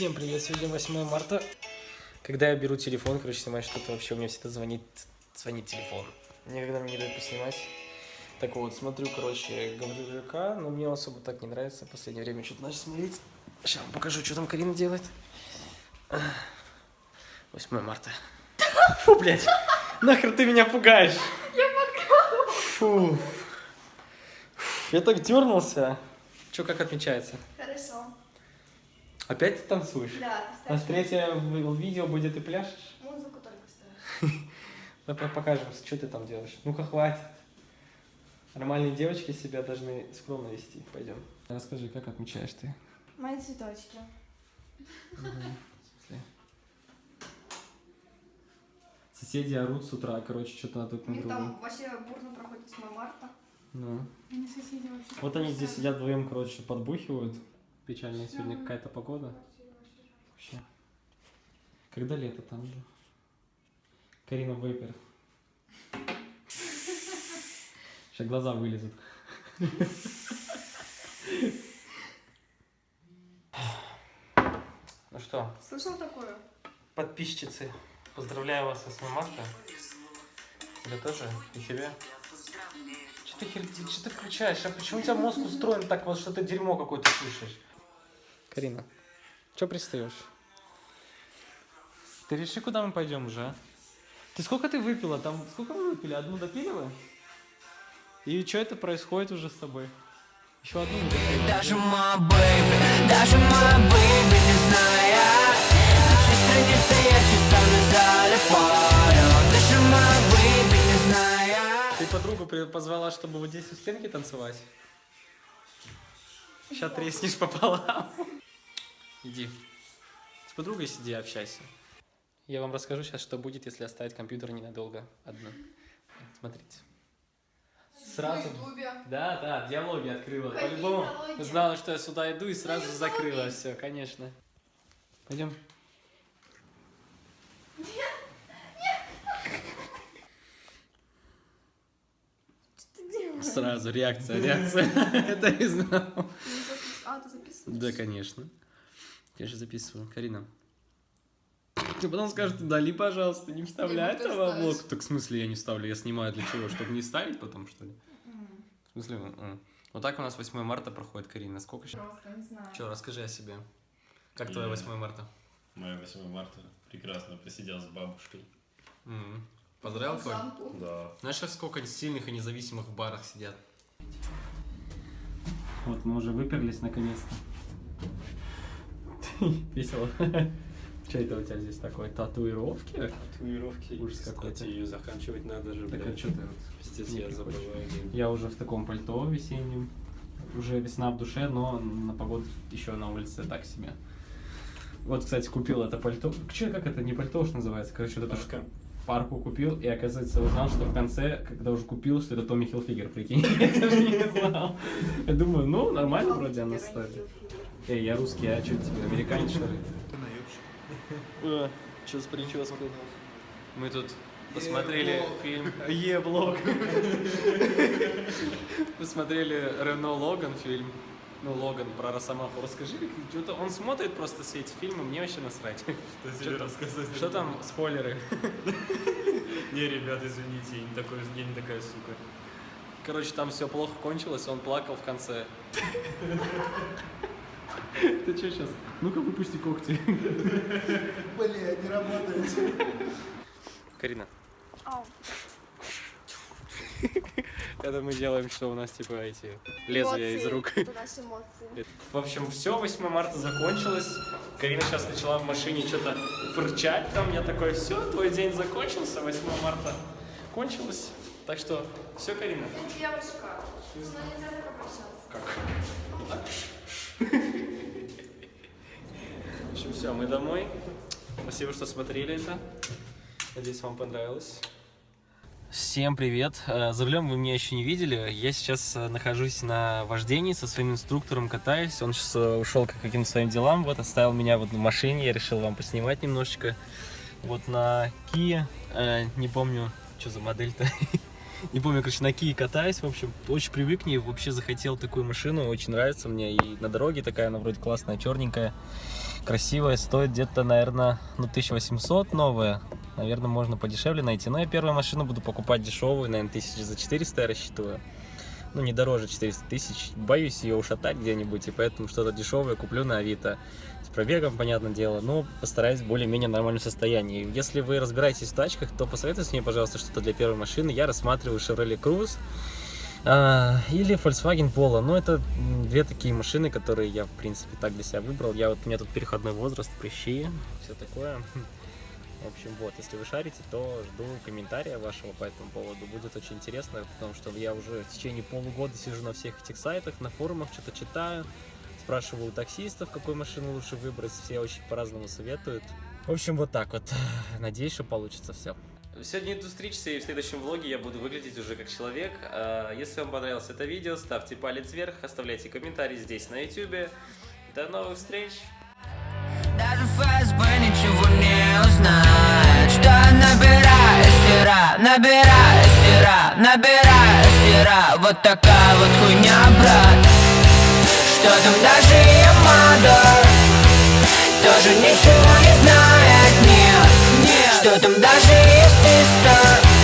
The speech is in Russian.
Всем привет, сегодня 8 марта. Когда я беру телефон, короче, снимать что-то, вообще у меня всегда звонит, звонит телефон. Никогда мне не дают поснимать. Так вот, смотрю, короче, Гаврилюка, но мне особо так не нравится. В последнее время что-то начал смотреть. Сейчас вам покажу, что там Карина делает. 8 марта. Фу, блядь. Нахер ты меня пугаешь? Я Фу. Я так дернулся. Че, как отмечается? Опять ты танцуешь? Да, ты ставишь третье в- видео будет ты пляшешь? музыку только ставишь. Давай покажем, что ты там делаешь. Ну-ка, хватит. Нормальные девочки себя должны скромно вести. Пойдем. Расскажи, как отмечаешь ты? Мои цветочки. Соседи орут с утра, короче, что-то на друг У на друга. там вообще бурно проходит 8 марта. Ну. Они соседи вообще. Вот они здесь сидят вдвоем, короче, подбухивают. Печальная сегодня какая-то погода. Вообще. Когда лето там же? Карина Вейпер. Сейчас глаза вылезут. Ну что, Слышал такое? подписчицы, поздравляю вас с 8 марта. Тебя тоже? И тебя? Что ты, хер... что ты включаешь? А почему у тебя мозг устроен так вот, что ты дерьмо какое-то слышишь? Карина, что пристаешь? Ты реши, куда мы пойдем уже, а? Ты сколько ты выпила? Там сколько вы выпили? Одну допили вы? И что это происходит уже с тобой? Еще одну допили. Даже моя baby, даже моя baby не зная Наши страницы я часами залипаю Даже моя бэйби не зная Ты подругу позвала, чтобы вот здесь у стенки танцевать? Сейчас треснешь пополам. Иди. С подругой сиди, общайся. Я вам расскажу сейчас, что будет, если оставить компьютер ненадолго одну. Смотрите. Сразу... Да, да, диалоги открыла. По-любому знала, что я сюда иду и сразу Диалоги. закрыла все, конечно. Пойдем. Что ты делаешь? Сразу реакция, реакция. Это я знал. А, ты записываешь? Да, конечно. Я же записываю. Карина. Ты потом скажешь, удали, пожалуйста, не вставляй этого в ставить. блог. Так в смысле я не ставлю? Я снимаю для чего? Чтобы не ставить потом, что ли? В смысле? Вот так у нас 8 марта проходит, Карина. Сколько сейчас? Просто не знаю. Че, расскажи о себе. Как твое Я- 8 марта? Мое 8 марта прекрасно посидел с бабушкой. Поздравил. Да. Знаешь, сейчас сколько сильных и независимых в барах сидят? Вот, мы уже выперлись наконец-то. Весело. Что это у тебя здесь такое? Татуировки? Татуировки. Ужас какой-то. Ее заканчивать надо же, Так а что ты вот? Пиздец, я забываю. Я уже в таком пальто весеннем. Уже весна в душе, но на погоду еще на улице так себе. Вот, кстати, купил это пальто. Че, как это? Не пальто уж называется. Короче, вот это Парка. парку купил, и оказывается узнал, что в конце, когда уже купил, что это Томми Хилфигер, прикинь. Я даже не знал. Я думаю, ну, нормально вроде она стоит. Эй, я русский, а что тебе, американец, что ли? Что с прической? Мы тут посмотрели фильм Е-блог. Посмотрели Рено Логан фильм. Ну, Логан про Росомаху. Расскажи, что-то он смотрит просто все эти фильмы, мне вообще насрать. Что тебе там? рассказать? Что там спойлеры? Не, ребят, извините, я не, такой, я не такая сука. Короче, там все плохо кончилось, он плакал в конце. Ты что сейчас? Ну-ка выпусти когти. Бля, не работает. Карина, это мы делаем, что у нас типа эти лезвия из рук. Это наши эмоции. В общем, все, 8 марта закончилось. Карина сейчас начала в машине что-то фырчать там. Я такой, все, твой день закончился, 8 марта кончилось. Так что, все, Карина. Девушка. Но нельзя так обращаться. Как? Вот так? Все, мы домой. Спасибо, что смотрели это. Надеюсь, вам понравилось. Всем привет! Э, За рулем вы меня еще не видели. Я сейчас э, нахожусь на вождении со своим инструктором, катаюсь. Он сейчас э, ушел к каким-то своим делам. Вот оставил меня вот в машине. Я решил вам поснимать немножечко. Вот на Kia. Не помню, что за модель-то. Не помню, короче, на Кии катаюсь, в общем, очень привык к ней, вообще захотел такую машину, очень нравится мне, и на дороге такая, она вроде классная, черненькая, красивая, стоит где-то, наверное, ну, 1800 новая, наверное, можно подешевле найти, но я первую машину буду покупать дешевую, наверное, тысяч за 400 я рассчитываю, ну, не дороже 400 тысяч, боюсь ее ушатать где-нибудь, и поэтому что-то дешевое куплю на Авито, с пробегом, понятное дело, но постараюсь в более-менее нормальном состоянии. Если вы разбираетесь в тачках, то посоветуйте мне, пожалуйста, что-то для первой машины. Я рассматриваю Chevrolet Cruze а, или Volkswagen Polo. Ну, это две такие машины, которые я, в принципе, так для себя выбрал. Я вот, у меня тут переходной возраст, прыщи, все такое. В общем, вот, если вы шарите, то жду комментария вашего по этому поводу. Будет очень интересно, потому что я уже в течение полугода сижу на всех этих сайтах, на форумах, что-то читаю. Спрашиваю у таксистов, какую машину лучше выбрать. Все очень по-разному советуют. В общем, вот так вот. Надеюсь, что получится все. Сегодня иду встретиться, и в следующем влоге я буду выглядеть уже как человек. А, Если вам понравилось это видео, ставьте палец вверх, оставляйте комментарии здесь на YouTube. До новых встреч! Даже ФСБ ничего не узнает Что набираю стира, набираю стира, набираю стира Вот такая вот хуйня, брат. Что там даже Ямада Тоже ничего не знает, нет Что там даже есть сестра